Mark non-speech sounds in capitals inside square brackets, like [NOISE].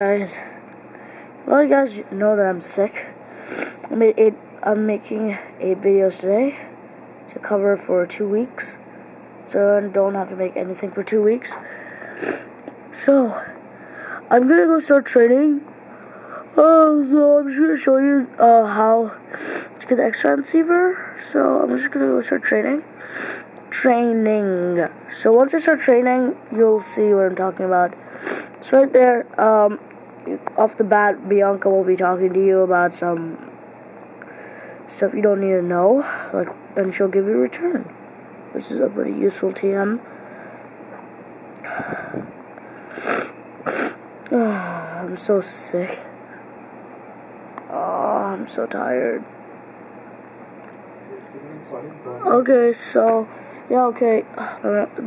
guys. Well, you guys know that I'm sick. I made eight. I'm making eight videos today to cover for two weeks, so I don't have to make anything for two weeks. So I'm gonna go start training. Oh, so I'm just gonna show you uh, how to get the extra transceiver. So I'm just gonna go start training. Training. So once I start training, you'll see what I'm talking about. So right there, um, off the bat, Bianca will be talking to you about some stuff you don't need to know, like, and she'll give you a return, which is a pretty useful TM. [SIGHS] I'm so sick. Oh, I'm so tired. Okay, so, yeah, okay. [SIGHS]